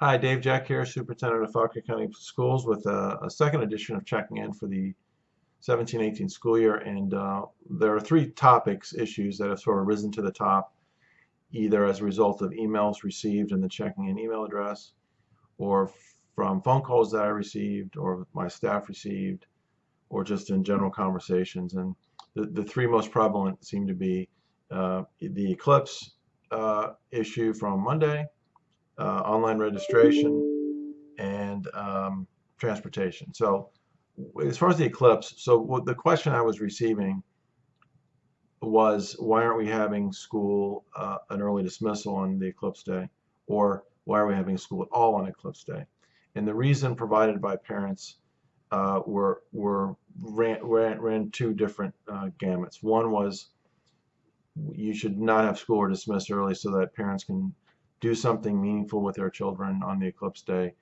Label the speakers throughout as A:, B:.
A: Hi, Dave Jeck here, Superintendent of Fauquier County Schools with a, a second edition of checking in for the 17-18 school year. And uh, there are three topics, issues that have sort of risen to the top, either as a result of emails received in the checking in email address, or from phone calls that I received, or my staff received, or just in general conversations. And the, the three most prevalent seem to be uh, the eclipse uh, issue from Monday, uh, online registration, and um, transportation. So as far as the eclipse, so the question I was receiving was why aren't we having school uh, an early dismissal on the eclipse day? Or why are we having school at all on eclipse day? And the reason provided by parents uh, were were ran, ran, ran two different uh, gamuts. One was you should not have school or dismiss early so that parents can do something meaningful with their children on the eclipse day,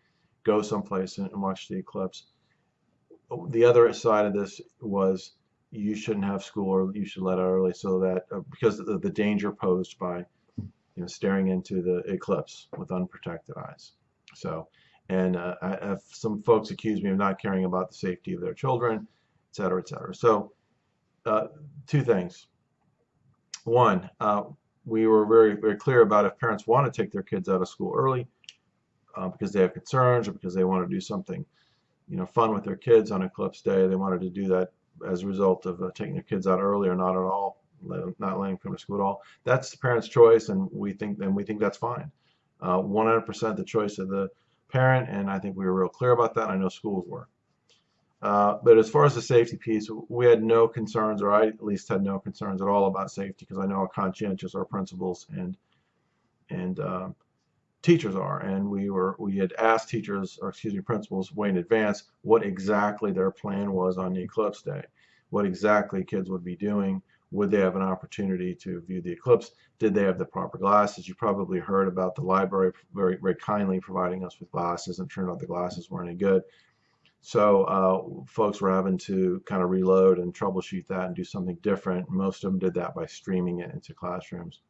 A: go someplace and watch the eclipse. The other side of this was you shouldn't have school or you should let out early so that uh, because of the danger posed by you know staring into the eclipse with unprotected eyes. So and uh, I, some folks accuse me of not caring about the safety of their children, et cetera, et cetera. So uh, two things. One, uh, we were very, very clear about if parents want to take their kids out of school early uh, because they have concerns or because they want to do something, you know, fun with their kids on Eclipse Day, they wanted to do that as a result of uh, taking their kids out early or not at all, not letting them to school at all. That's the parent's choice, and we think, and we think that's fine. 100% uh, the choice of the parent, and I think we were real clear about that. I know schools were. Uh, but as far as the safety piece, we had no concerns, or I at least had no concerns at all about safety, because I know how conscientious our principals and and uh, teachers are. And we were we had asked teachers, or excuse me, principals, way in advance what exactly their plan was on the eclipse day, what exactly kids would be doing. Would they have an opportunity to view the eclipse? Did they have the proper glasses? You probably heard about the library very, very kindly providing us with glasses, and turned out the glasses weren't any good. So uh, folks were having to kind of reload and troubleshoot that and do something different. Most of them did that by streaming it into classrooms.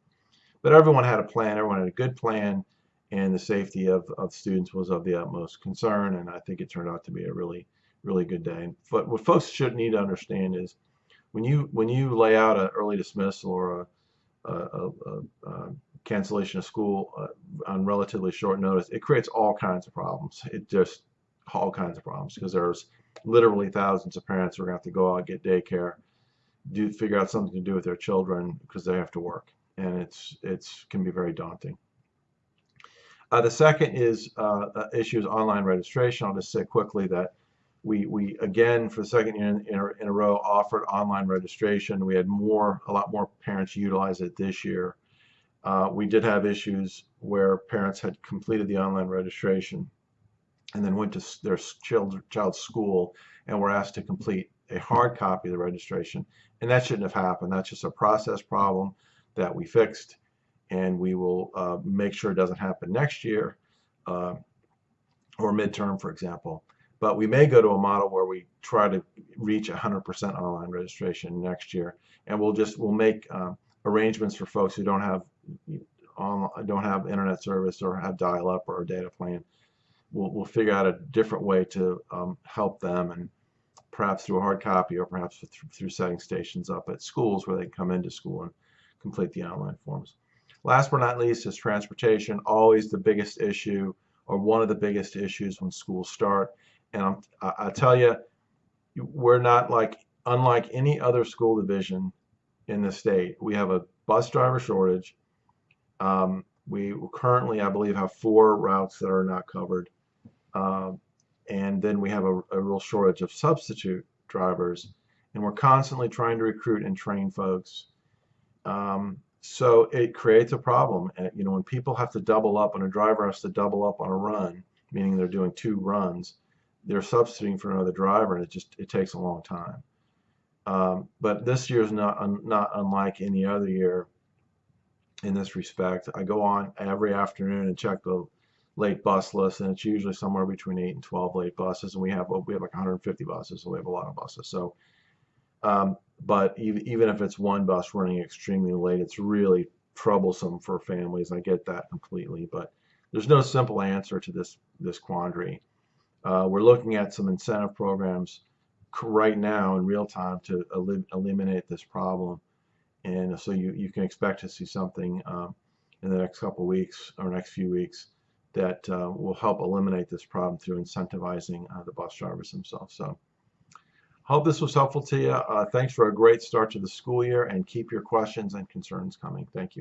A: But everyone had a plan, everyone had a good plan, and the safety of, of students was of the utmost concern, and I think it turned out to be a really, really good day. But what folks should need to understand is when you when you lay out an early dismissal or a, a, a, a cancellation of school uh, on relatively short notice, it creates all kinds of problems. It just all kinds of problems because there's literally thousands of parents who are going to have to go out get daycare, do figure out something to do with their children because they have to work, and it's it's can be very daunting. Uh, the second is uh, uh online registration. I'll just say quickly that we we again for the second year in, in, a, in a row offered online registration. We had more a lot more parents utilize it this year. Uh, we did have issues where parents had completed the online registration and then went to their child, child's school and were asked to complete a hard copy of the registration. And that shouldn't have happened. That's just a process problem that we fixed, and we will uh, make sure it doesn't happen next year uh, or midterm, for example. But we may go to a model where we try to reach 100% online registration next year, and we'll just we'll make uh, arrangements for folks who don't have don't have internet service or have dial-up or a data plan we'll, we'll figure out a different way to um, help them and perhaps through a hard copy or perhaps through, setting stations up at schools where they can come into school and complete the online forms. Last but not least is transportation, always the biggest issue or one of the biggest issues when schools start. And I'm, I, I tell you, we're not like, unlike any other school division in the state, we have a bus driver shortage. Um, we currently, I believe, have four routes that are not covered. Um, and then we have a, a, real shortage of substitute drivers and we're constantly trying to recruit and train folks. Um, so it creates a problem and, you know when people have to double up when a driver has to double up on a run meaning they're doing two runs they're substituting for another driver and it just it takes a long time. Um, but this year is not un, not unlike any other year in this respect. I go on every afternoon and check the late bus list, and it's usually somewhere between 8 and 12 late buses, and we have we have like 150 buses, so we have a lot of buses. So, um, but even even if it's one bus running extremely late, it's really troublesome for families. I get that completely, but there's no simple answer to this this quandary. Uh, we're looking at some incentive programs right now in real time to elim- eliminate this problem, and so you you can expect to see something um, in the next couple weeks or next few weeks that uh, will help eliminate this problem through incentivizing uh, the bus drivers themselves. So. Hope this was helpful to you. Uh, thanks for a great start to the school year and keep your questions and concerns coming. Thank you.